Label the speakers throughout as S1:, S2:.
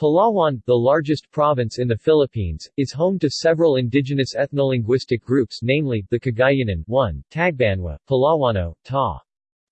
S1: Palawan, the largest province in the Philippines, is home to several indigenous ethnolinguistic groups namely, the Cagayanan 1, Tagbanwa, Palawano, Ta.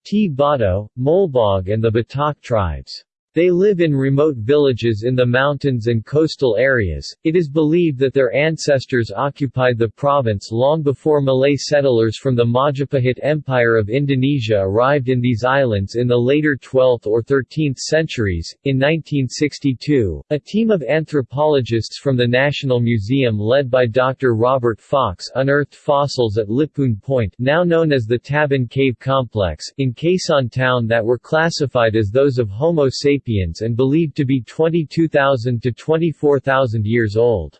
S1: T. Bato, Molbog and the Batak tribes. They live in remote villages in the mountains and coastal areas. It is believed that their ancestors occupied the province long before Malay settlers from the Majapahit Empire of Indonesia arrived in these islands in the later 12th or 13th centuries. In 1962, a team of anthropologists from the National Museum led by Dr. Robert Fox unearthed fossils at Lipun Point, now known as the Tabon Cave Complex, in Quezon Town that were classified as those of Homo sapiens sapiens and believed to be 22,000 to 24,000 years old.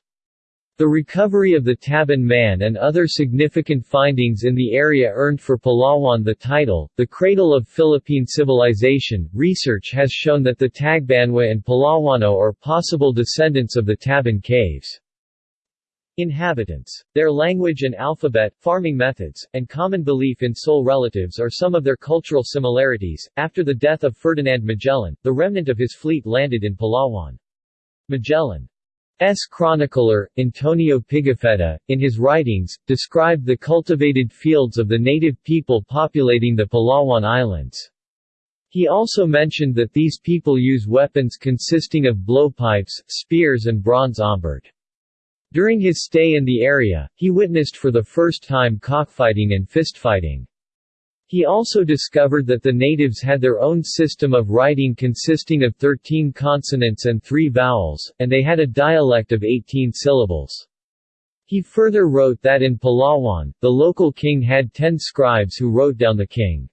S1: The recovery of the Tabon Man and other significant findings in the area earned for Palawan the title, the cradle of Philippine civilization. Research has shown that the Tagbanwa and Palawano are possible descendants of the Tabon caves. Inhabitants. Their language and alphabet, farming methods, and common belief in soul relatives are some of their cultural similarities. After the death of Ferdinand Magellan, the remnant of his fleet landed in Palawan. Magellan's chronicler, Antonio Pigafetta, in his writings, described the cultivated fields of the native people populating the Palawan Islands. He also mentioned that these people use weapons consisting of blowpipes, spears and bronze ombord. During his stay in the area, he witnessed for the first time cockfighting and fistfighting. He also discovered that the natives had their own system of writing consisting of 13 consonants and 3 vowels, and they had a dialect of 18 syllables. He further wrote that in Palawan, the local king had 10 scribes who wrote down the king's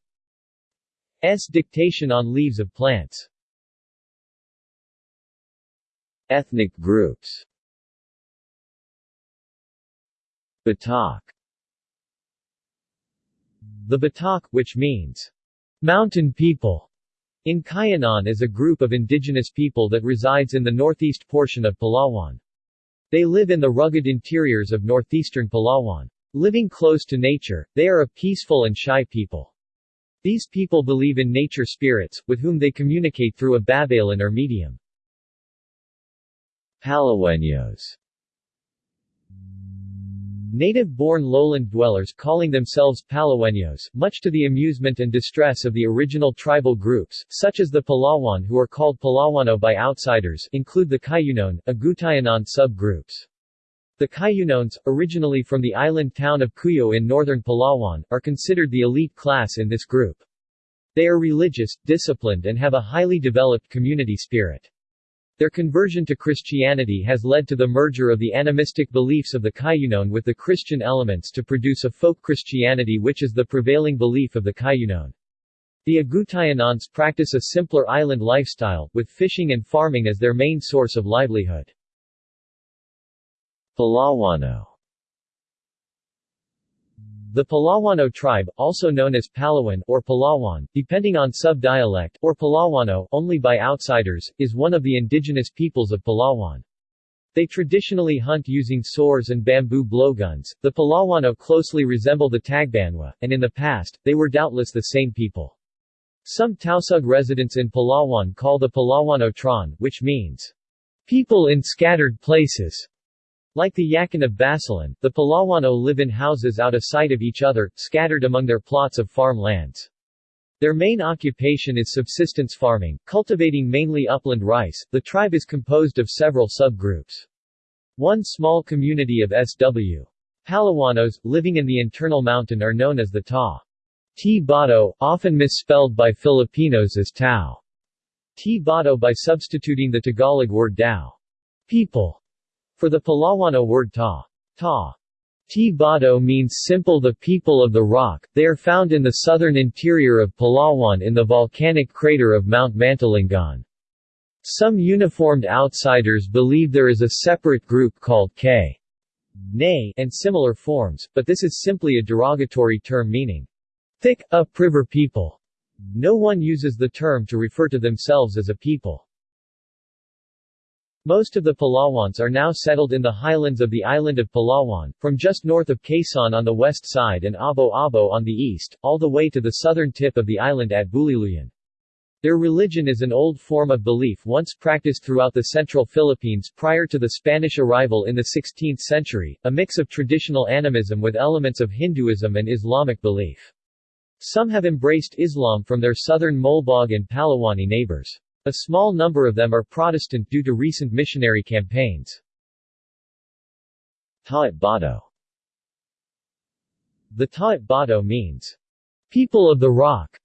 S1: dictation on leaves of plants. Ethnic groups Batak The Batak, which means mountain people, in Cuyonon is a group of indigenous people that resides in the northeast portion of Palawan. They live in the rugged interiors of northeastern Palawan. Living close to nature, they are a peaceful and shy people. These people believe in nature spirits, with whom they communicate through a babalan or medium. Palaweños Native-born lowland dwellers calling themselves Palaweños, much to the amusement and distress of the original tribal groups, such as the Palawan who are called Palawano by outsiders, include the Cuyonon, Agutayanon subgroups. The Cuyonones, originally from the island town of Cuyo in northern Palawan, are considered the elite class in this group. They are religious, disciplined and have a highly developed community spirit. Their conversion to Christianity has led to the merger of the animistic beliefs of the Cuyonon with the Christian elements to produce a folk Christianity which is the prevailing belief of the Cuyonon. The Agutayanons practice a simpler island lifestyle, with fishing and farming as their main source of livelihood. Palawano the Palawano tribe, also known as Palawan or Palawan, depending on sub-dialect, or Palawano only by outsiders, is one of the indigenous peoples of Palawan. They traditionally hunt using swords and bamboo blowguns. The Palawano closely resemble the Tagbanwa, and in the past, they were doubtless the same people. Some Tausug residents in Palawan call the Palawano Tron, which means people in scattered places. Like the Yakan of Basilan, the Palawano live in houses out of sight of each other, scattered among their plots of farm lands. Their main occupation is subsistence farming, cultivating mainly upland rice. The tribe is composed of several subgroups. One small community of SW. Palawanos, living in the internal mountain are known as the Ta. T. Bato, often misspelled by Filipinos as Tao. T. Bato by substituting the Tagalog word Dao. People. For the Palawano word ta, ta, Tibado means simple the people of the rock, they are found in the southern interior of Palawan in the volcanic crater of Mount Mantalingan. Some uniformed outsiders believe there is a separate group called K. Nay and similar forms, but this is simply a derogatory term meaning thick, upriver people. No one uses the term to refer to themselves as a people. Most of the Palawans are now settled in the highlands of the island of Palawan, from just north of Quezon on the west side and Abo Abo on the east, all the way to the southern tip of the island at Buliluyan. Their religion is an old form of belief once practiced throughout the central Philippines prior to the Spanish arrival in the 16th century, a mix of traditional animism with elements of Hinduism and Islamic belief. Some have embraced Islam from their southern Molbog and Palawani neighbors. A small number of them are Protestant due to recent missionary campaigns. Taat The Taat Bato means, people of the rock,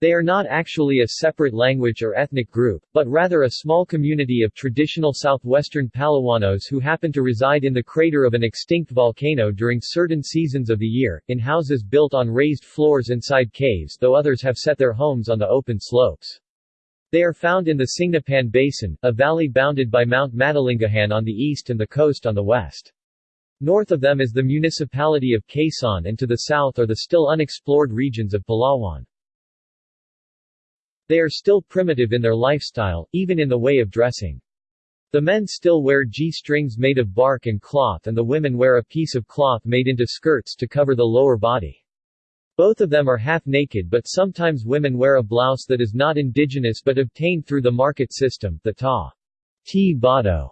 S1: they are not actually a separate language or ethnic group, but rather a small community of traditional southwestern Palawanos who happen to reside in the crater of an extinct volcano during certain seasons of the year, in houses built on raised floors inside caves though others have set their homes on the open slopes. They are found in the Singnapan Basin, a valley bounded by Mount Mantalingahan on the east and the coast on the west. North of them is the municipality of Quezon and to the south are the still unexplored regions of Palawan. They are still primitive in their lifestyle, even in the way of dressing. The men still wear G-strings made of bark and cloth and the women wear a piece of cloth made into skirts to cover the lower body. Both of them are half-naked but sometimes women wear a blouse that is not indigenous but obtained through the market system. The Ta. T. Bato.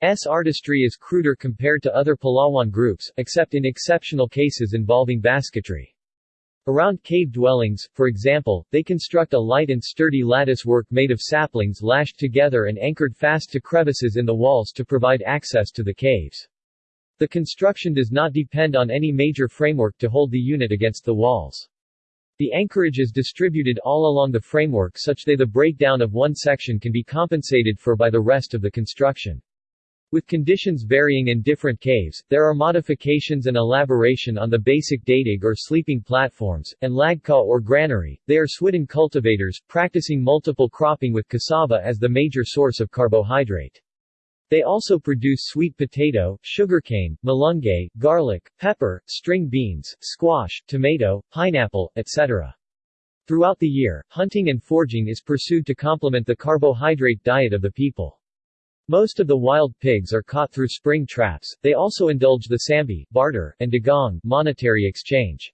S1: S artistry is cruder compared to other Palawan groups, except in exceptional cases involving basketry. Around cave dwellings, for example, they construct a light and sturdy lattice work made of saplings lashed together and anchored fast to crevices in the walls to provide access to the caves. The construction does not depend on any major framework to hold the unit against the walls. The anchorage is distributed all along the framework such that the breakdown of one section can be compensated for by the rest of the construction. With conditions varying in different caves, there are modifications and elaboration on the basic datig or sleeping platforms, and lagka or granary. They are swidden cultivators, practicing multiple cropping with cassava as the major source of carbohydrate. They also produce sweet potato, sugarcane, malunggay, garlic, pepper, string beans, squash, tomato, pineapple, etc. Throughout the year, hunting and foraging is pursued to complement the carbohydrate diet of the people. Most of the wild pigs are caught through spring traps, they also indulge the sambi barter, and dagong monetary exchange.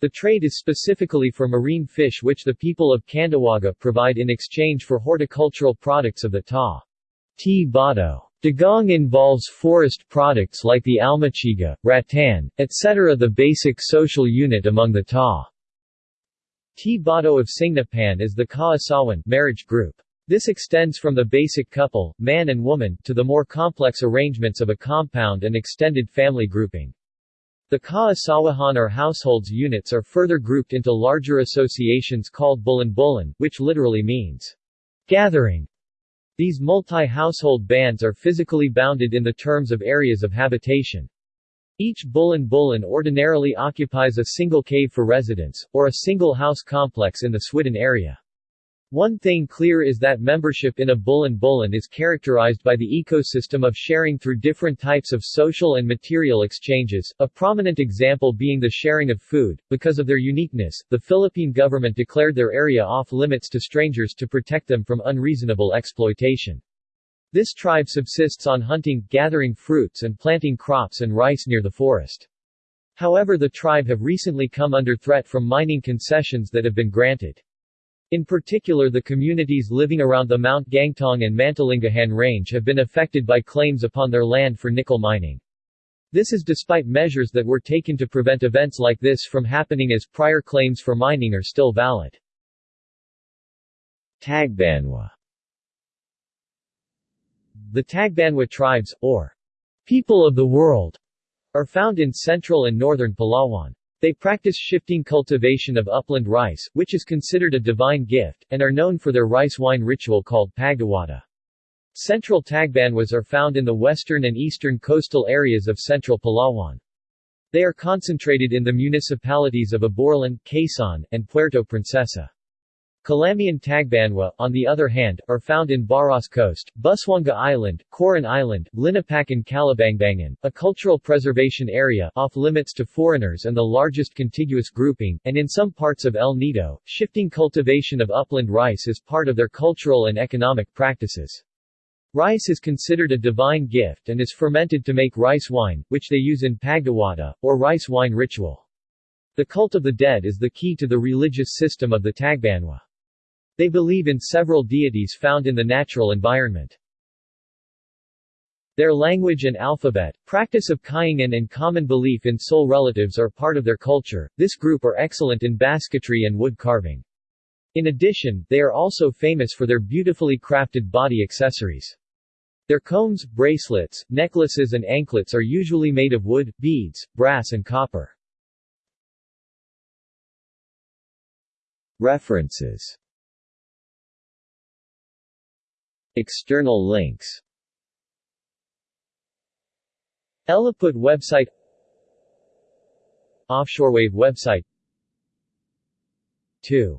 S1: The trade is specifically for marine fish which the people of Candawaga provide in exchange for horticultural products of the Ta. T. Bato. Dagong involves forest products like the almachiga, rattan, etc. The basic social unit among the Ta. T. Bato of Singnapan is the Kaasawan marriage group. This extends from the basic couple, man and woman, to the more complex arrangements of a compound and extended family grouping. The Kaasawahan or households units are further grouped into larger associations called bulan-bulan, which literally means gathering. These multi-household bands are physically bounded in the terms of areas of habitation. Each bulan-bulan ordinarily occupies a single cave for residence, or a single house complex in the Swidden area. One thing clear is that membership in a bulan-bulan is characterized by the ecosystem of sharing through different types of social and material exchanges, a prominent example being the sharing of food. Because of their uniqueness, the Philippine government declared their area off-limits to strangers to protect them from unreasonable exploitation. This tribe subsists on hunting, gathering fruits and planting crops and rice near the forest. However the tribe have recently come under threat from mining concessions that have been granted. In particular the communities living around the Mount Gantung and Mantalingahan range have been affected by claims upon their land for nickel mining. This is despite measures that were taken to prevent events like this from happening as prior claims for mining are still valid. Tagbanwa The Tagbanwa tribes, or people of the world, are found in central and northern Palawan. They practice shifting cultivation of upland rice, which is considered a divine gift, and are known for their rice wine ritual called Pagdiwata. Central Tagbanwas are found in the western and eastern coastal areas of central Palawan. They are concentrated in the municipalities of Aborlan, Quezon, and Puerto Princesa. Calamian Tagbanwa, on the other hand, are found in Baras Coast, Busuanga Island, Coron Island, Linapak and Calabangbangan, a cultural preservation area off-limits to foreigners and the largest contiguous grouping, and in some parts of El Nido, shifting cultivation of upland rice is part of their cultural and economic practices. Rice is considered a divine gift and is fermented to make rice wine, which they use in Pagdiwata, or rice wine ritual. The cult of the dead is the key to the religious system of the Tagbanwa. They believe in several deities found in the natural environment. Their language and alphabet, practice of Kaingan and common belief in soul relatives are part of their culture. This group are excellent in basketry and wood carving. In addition, they are also famous for their beautifully crafted body accessories. Their combs, bracelets, necklaces and anklets are usually made of wood, beads, brass and copper. References External links. Elliput website. Offshorewave website. 2